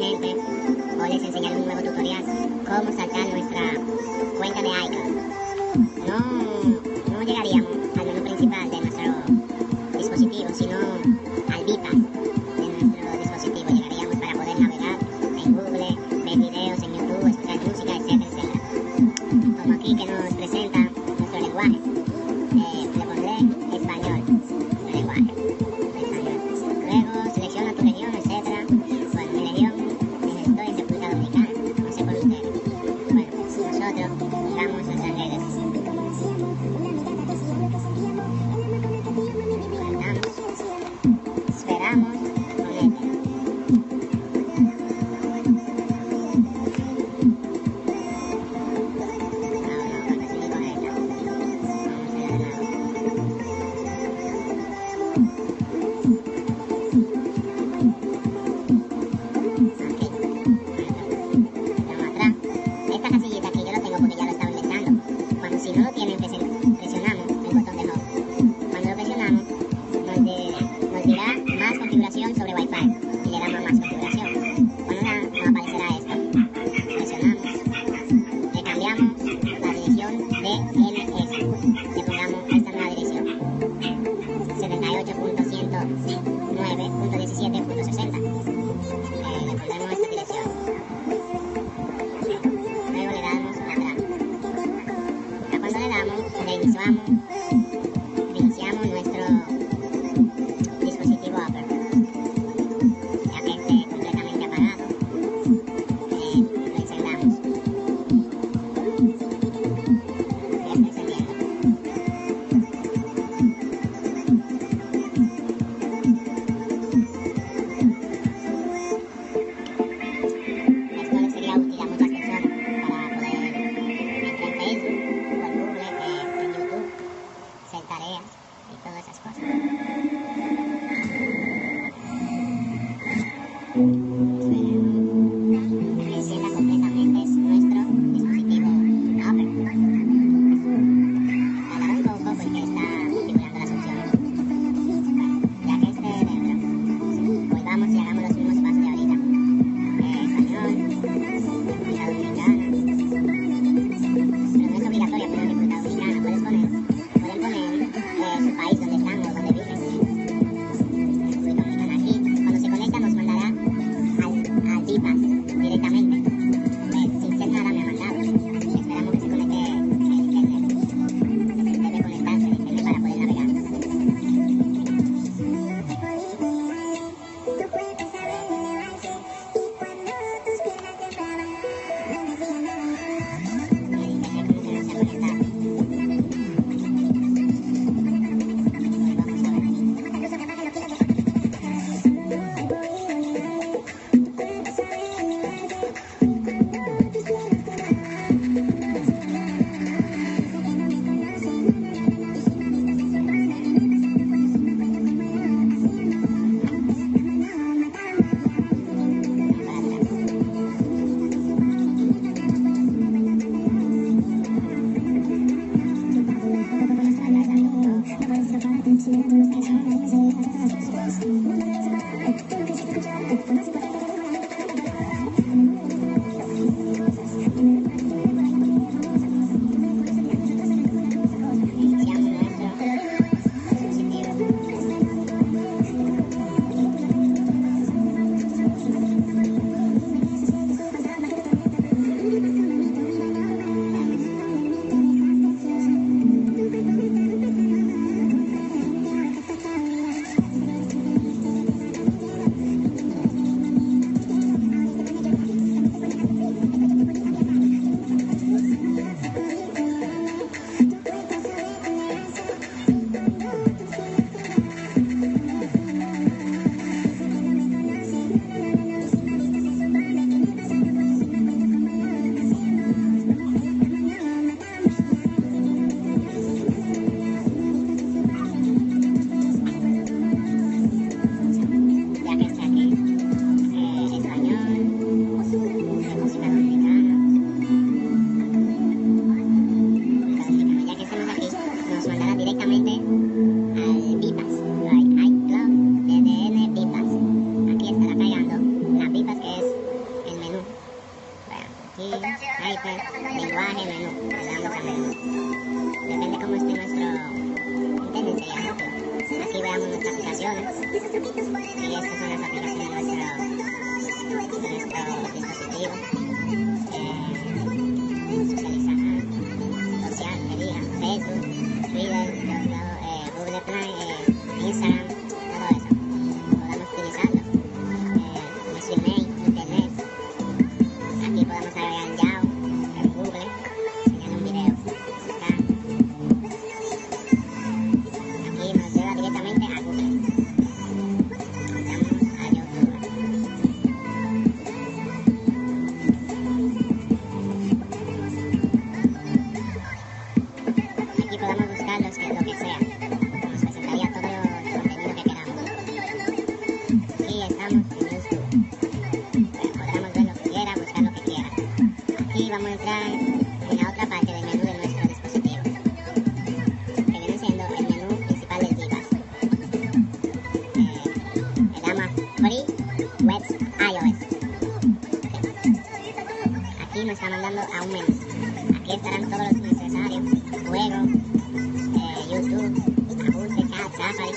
gente, hoy les enseñaré un nuevo tutorial, cómo saltar nuestra cuenta de iCloud. No, no llegaríamos al menú principal de nuestro dispositivo, sino al bypass de nuestro dispositivo. Llegaríamos para poder navegar en Google, ver videos en YouTube, escuchar música, etcétera, etcétera. Como aquí que nos presenta nuestro lenguaje. Vamos a sacar Thank you. lenguaje, menú, pasando a menú. Depende cómo esté nuestro internet. Aquí veamos nuestras aplicaciones. Y estas son las aplicaciones de nuestro, dispositivo. Eh, socializar, social, Facebook, Twitter, eh, Google Play, eh, Instagram, todo eso. Podemos utilizarlo. Eh, nuestro email. en la otra parte del menú de nuestro dispositivo, que viene siendo el menú principal del Gibas. Eh, se llama Free Web iOS. Aquí nos está mandando a un menú. Aquí estarán todos los necesarios, juegos, eh, YouTube, Abuses, Safari.